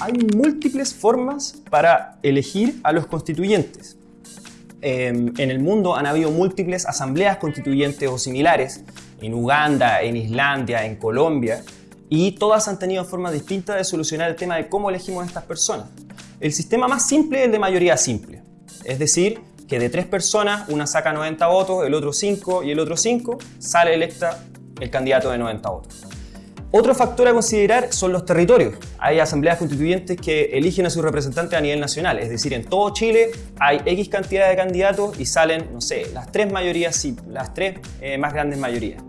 hay múltiples formas para elegir a los constituyentes. Em, en el mundo han habido múltiples asambleas constituyentes o similares, en Uganda, en Islandia, en Colombia, y todas han tenido formas distintas de solucionar el tema de cómo elegimos a estas personas. El sistema más simple es el de mayoría simple, es decir, que de tres personas, una saca 90 votos, el otro 5 y el otro 5, sale electa el candidato de 90 votos. Otro factor a considerar son los territorios. Hay asambleas constituyentes que eligen a sus representantes a nivel nacional, es decir, en todo Chile hay X cantidad de candidatos y salen, no sé, las tres mayorías, sí, las tres eh, más grandes mayorías.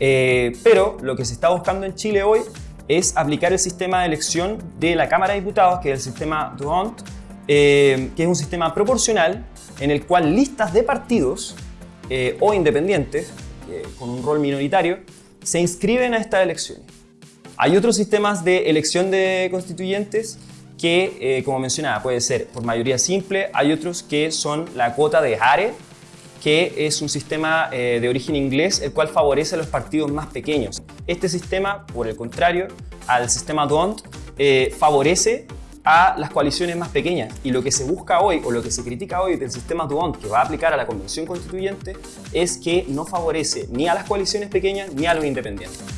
Eh, pero lo que se está buscando en Chile hoy es aplicar el sistema de elección de la Cámara de Diputados, que es el sistema Duhont, eh, que es un sistema proporcional en el cual listas de partidos o independientes, con un rol minoritario, se inscriben a estas elecciones. Hay otros sistemas de elección de constituyentes que, eh, como mencionaba, puede ser por mayoría simple. Hay otros que son la cuota de Hare, que es un sistema eh, de origen inglés, el cual favorece a los partidos más pequeños. Este sistema, por el contrario, al sistema DONT, eh, favorece a las coaliciones más pequeñas. Y lo que se busca hoy, o lo que se critica hoy del sistema Duont que va a aplicar a la Convención Constituyente, es que no favorece ni a las coaliciones pequeñas ni a los independientes.